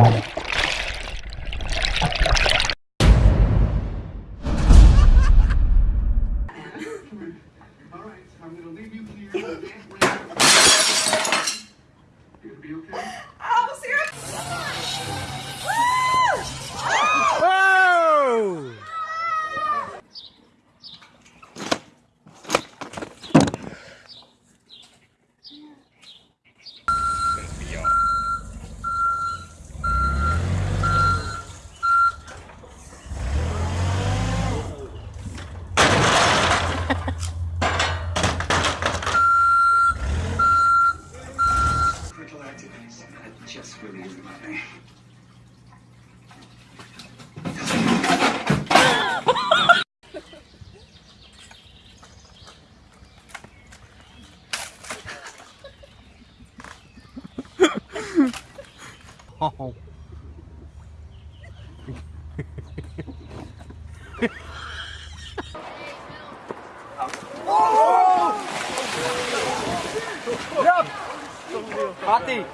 All right, I'm gonna leave you here. Yap! Fatih!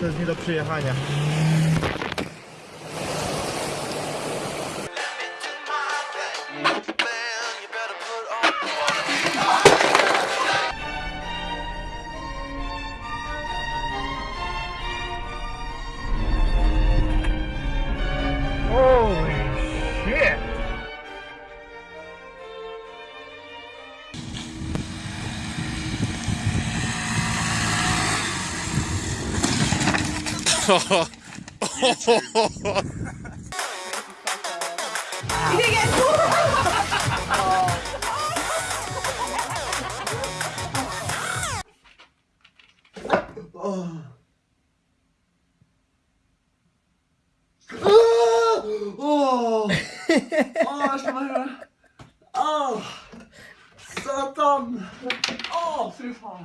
To jest nie do przyjechania. Åh, didn't get two. Satan! Å, fy faen.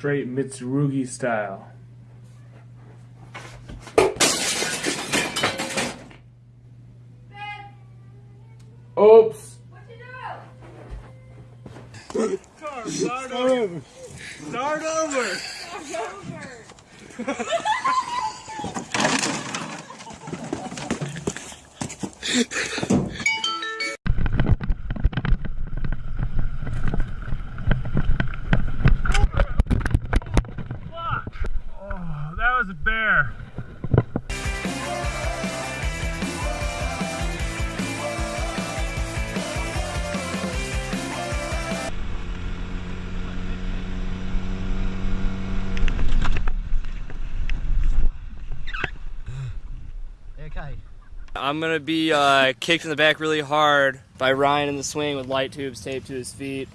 Straight Mitsurugi style. Oops. Start over! Start over! Oh, Okay. I'm gonna be uh, kicked in the back really hard by Ryan in the swing with light tubes taped to his feet.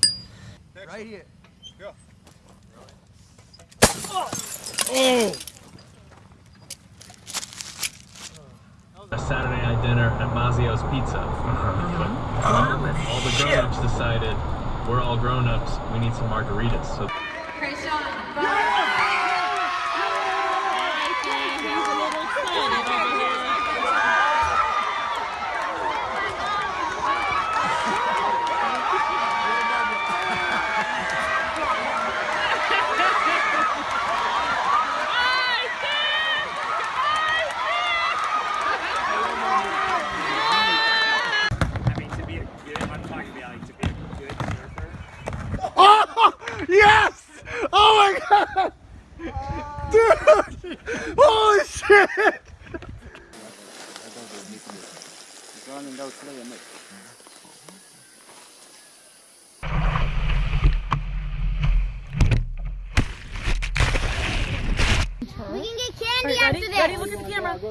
Right here. go! a Saturday night dinner at Mazio's Pizza. all the grown-ups decided we're all grown-ups. We need some margaritas. So Yes!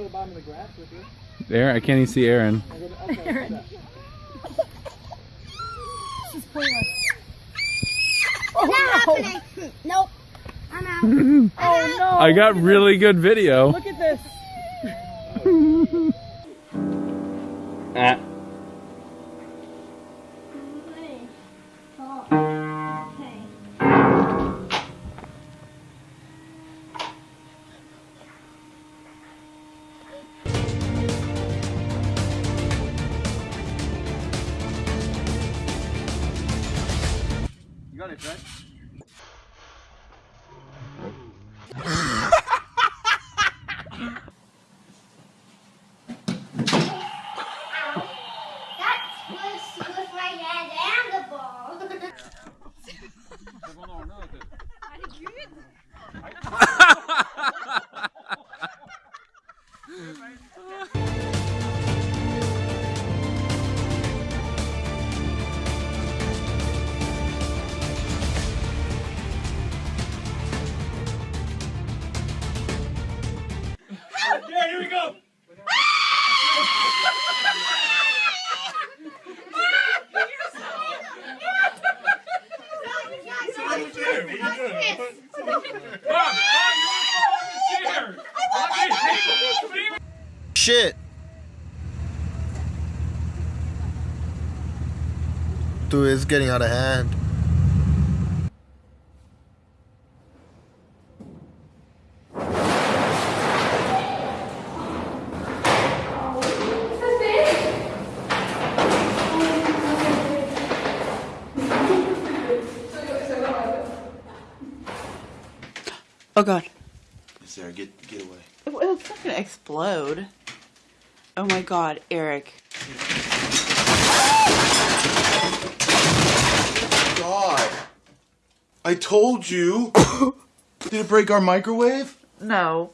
At the camera. There, I can't even see Aaron. Not happening. Nope. I'm out. Oh no! I got really good video. Look at this. Ah. Got it, Fred? That Shit. Dude, it's getting out of hand. Oh god. Sarah, get get away. Well, It's not gonna explode. Oh my god, Eric. God. I told you. Did it break our microwave? No.